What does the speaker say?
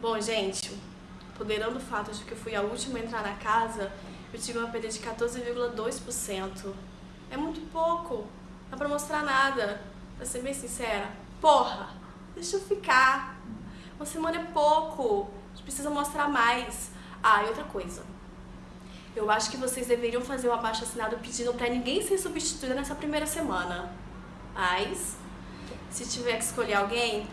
Bom, gente, ponderando o fato de que eu fui a última a entrar na casa, eu tive uma perda de 14,2%. É muito pouco, não dá pra mostrar nada. Pra ser bem sincera, porra, deixa eu ficar. Uma semana é pouco, a gente precisa mostrar mais. Ah, e outra coisa. Eu acho que vocês deveriam fazer um abaixo assinado pedindo pra ninguém ser substituída nessa primeira semana. Mas, se tiver que escolher alguém,